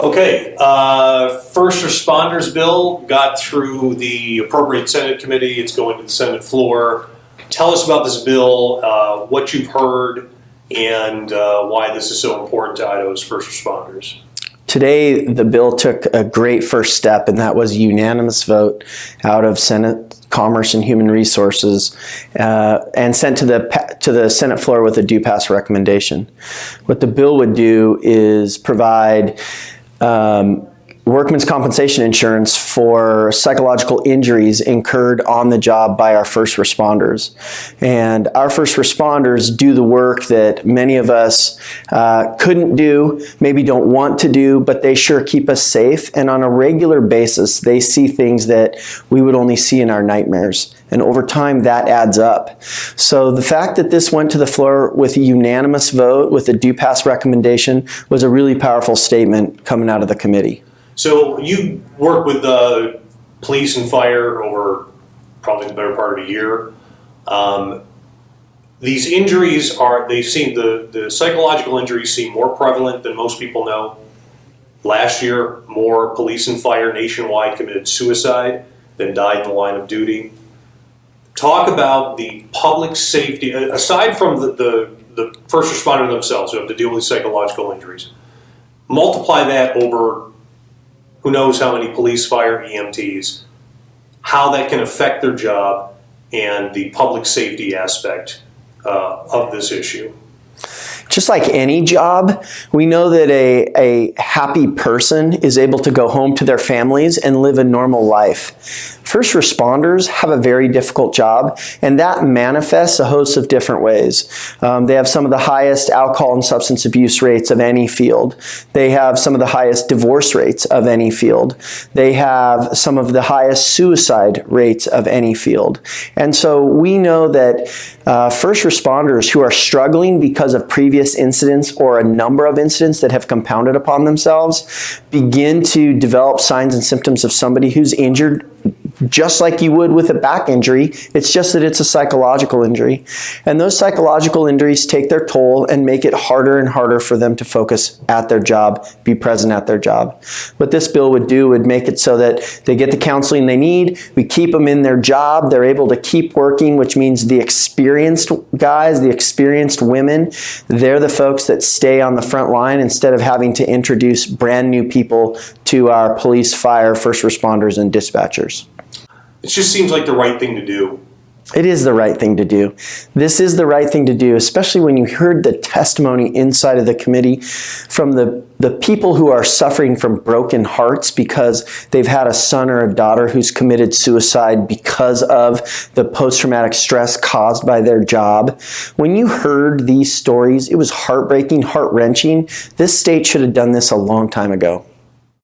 Okay, uh, first responders bill got through the appropriate Senate committee. It's going to the Senate floor. Tell us about this bill, uh, what you've heard, and uh, why this is so important to Idaho's first responders. Today, the bill took a great first step, and that was a unanimous vote out of Senate Commerce and Human Resources uh, and sent to the, to the Senate floor with a do pass recommendation. What the bill would do is provide um, workman's compensation insurance for psychological injuries incurred on the job by our first responders. And our first responders do the work that many of us uh, couldn't do, maybe don't want to do, but they sure keep us safe. And on a regular basis, they see things that we would only see in our nightmares. And over time, that adds up. So the fact that this went to the floor with a unanimous vote, with a do pass recommendation, was a really powerful statement coming out of the committee. So you work with the police and fire over probably the better part of a year. Um, these injuries are, they seem, the, the psychological injuries seem more prevalent than most people know. Last year, more police and fire nationwide committed suicide than died in the line of duty. Talk about the public safety, aside from the, the, the first responder themselves who have to deal with psychological injuries. Multiply that over who knows how many police, fire, EMTs, how that can affect their job and the public safety aspect uh, of this issue. Just like any job, we know that a, a happy person is able to go home to their families and live a normal life. First responders have a very difficult job, and that manifests a host of different ways. Um, they have some of the highest alcohol and substance abuse rates of any field. They have some of the highest divorce rates of any field. They have some of the highest suicide rates of any field. And so we know that uh, first responders who are struggling because of previous incidents or a number of incidents that have compounded upon themselves begin to develop signs and symptoms of somebody who's injured just like you would with a back injury. It's just that it's a psychological injury. And those psychological injuries take their toll and make it harder and harder for them to focus at their job, be present at their job. What this bill would do would make it so that they get the counseling they need, we keep them in their job, they're able to keep working, which means the experienced guys, the experienced women, they're the folks that stay on the front line instead of having to introduce brand new people to our police, fire, first responders, and dispatchers. It just seems like the right thing to do. It is the right thing to do. This is the right thing to do, especially when you heard the testimony inside of the committee from the, the people who are suffering from broken hearts because they've had a son or a daughter who's committed suicide because of the post-traumatic stress caused by their job. When you heard these stories, it was heartbreaking, heart-wrenching. This state should have done this a long time ago.